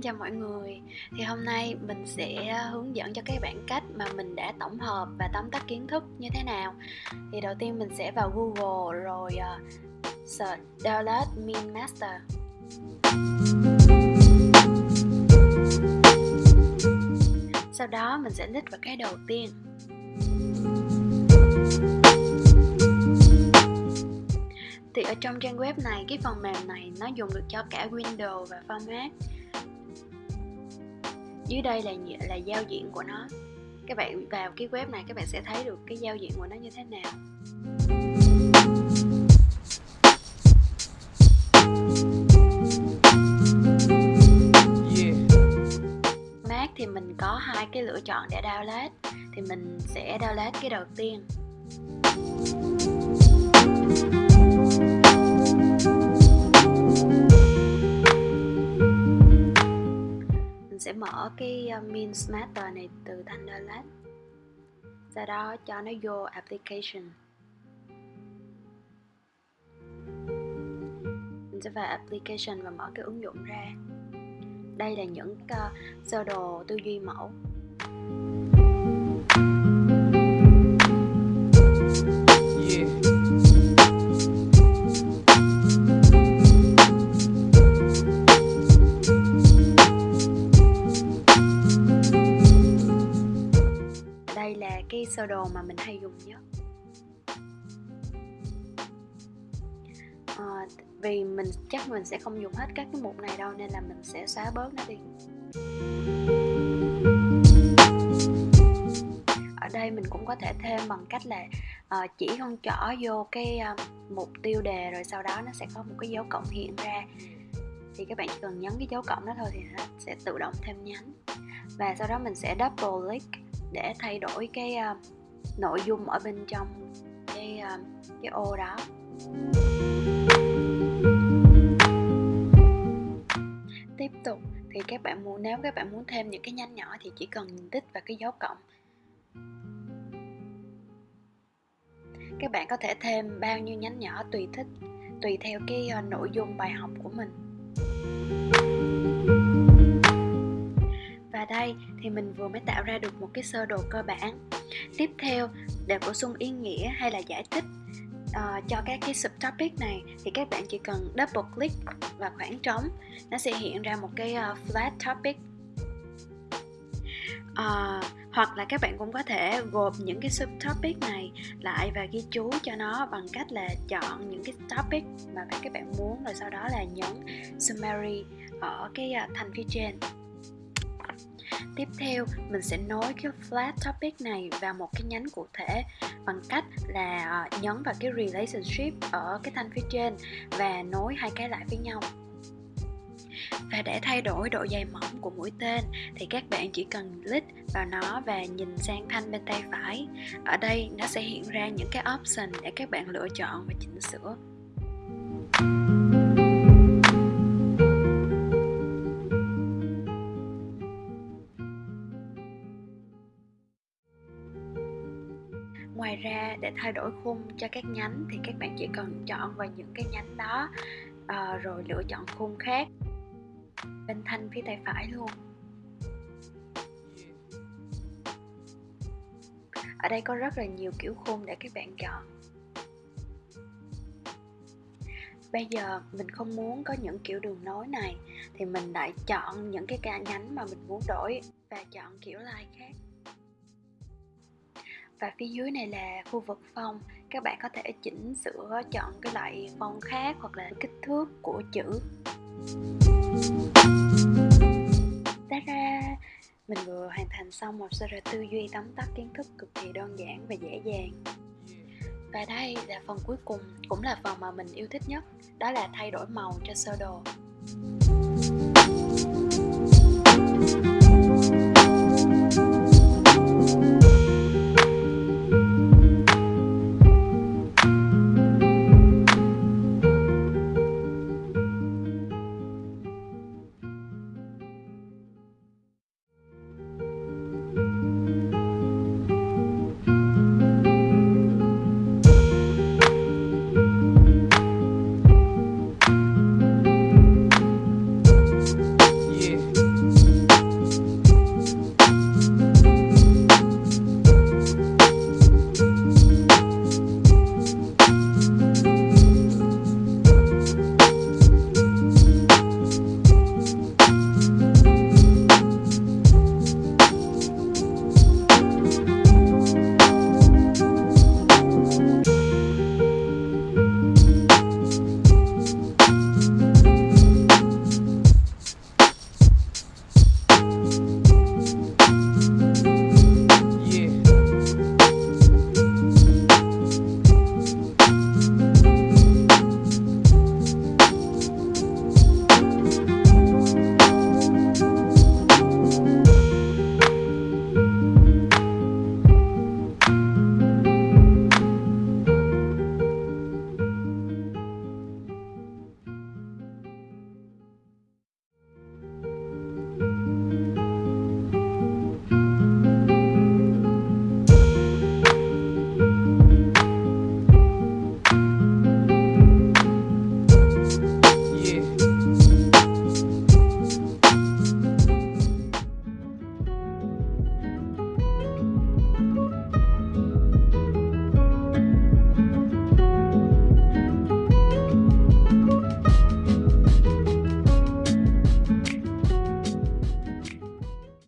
Xin chào mọi người. Thì hôm nay mình sẽ à, hướng dẫn cho các bạn cách mà mình đã tổng hợp và tóm tắt kiến thức như thế nào. Thì đầu tiên mình sẽ vào Google rồi uh, search download Min Master. Sau đó mình sẽ click vào cái đầu tiên. Thì ở trong trang web này cái phần mềm này nó dùng được cho cả Windows và format dưới đây là là giao diện của nó. Các bạn vào cái web này các bạn sẽ thấy được cái giao diện của nó như thế nào. Mac thì mình có hai cái lựa chọn để download thì mình sẽ download cái đầu tiên sẽ mở cái ờ, min smatter này từ Thunderlab sau đó cho nó vô application. Mình sẽ vào application và mở cái ứng dụng ra. Đây là những uh, sơ đồ tư duy mẫu. Yeah. Đồ mà mình hay dùng nhất? À, vì mình chắc mình sẽ không dùng hết các cái mục này đâu nên là mình sẽ xóa bớt nó đi. Ở đây mình cũng có thể thêm bằng cách là uh, chỉ con trỏ vô cái uh, mục tiêu đề rồi sau đó nó sẽ có một cái dấu cộng hiện ra. Thì các bạn chỉ cần nhấn cái dấu cộng đó thôi thì nó sẽ tự động thêm nhánh. Và sau đó mình sẽ double click để thay đổi cái uh, nội dung ở bên trong cái à, cái ô đó. Tiếp tục, thì các bạn muốn, nếu các bạn muốn thêm những cái nhánh nhỏ thì chỉ cần tích vào cái dấu cộng. Các bạn có thể thêm bao nhiêu nhánh nhỏ tùy thích, tùy theo cái à, nội dung bài học của mình. Và đây, thì mình vừa mới tạo ra được một cái sơ đồ cơ bản tiếp theo để bổ sung ý nghĩa hay là giải thích uh, cho các cái subtopic này thì các bạn chỉ cần double click vào khoảng trống nó sẽ hiện ra một cái uh, flat topic. Uh, hoặc là các bạn cũng có thể gộp những cái subtopic này lại và ghi chú cho nó bằng cách là chọn những cái topic mà các bạn muốn rồi sau đó là nhấn summary ở cái thành phía trên. Tiếp theo, mình sẽ nối cái flat topic này vào một cái nhánh cụ thể bằng cách là ờ, nhấn vào cái relationship ở cái thanh phía trên và nối hai cái lại với nhau. Và để thay đổi độ dày mỏng của mũi tên thì các bạn chỉ cần click vào nó và nhìn sang thanh bên tay phải. Ở đây nó sẽ hiện ra những cái option để các bạn lựa chọn và chỉnh sửa. Để thay đổi khung cho các nhánh thì các bạn chỉ cần chọn vào những cái nhánh đó uh, rồi lựa chọn khung khác. Bên thanh phía tay phải luôn. Ở đây có rất là nhiều kiểu khung để các bạn chọn. Bây giờ mình không muốn có những kiểu đường nối này thì mình lại chọn những cái ca nhánh mà mình muốn đổi và chọn kiểu line khác và phía dưới này là khu vực phong các bạn có thể chỉnh sửa, chọn cái loại phong khác hoặc là kích thước của chữ. Ta ra, mình vừa hoàn thành xong một sơ đồ tư duy tóm tắt kiến thức cực kỳ đơn giản và dễ dàng. Và đây là phần cuối cùng, cũng là phần mà mình yêu thích nhất. Đó là thay đổi màu cho sơ đồ.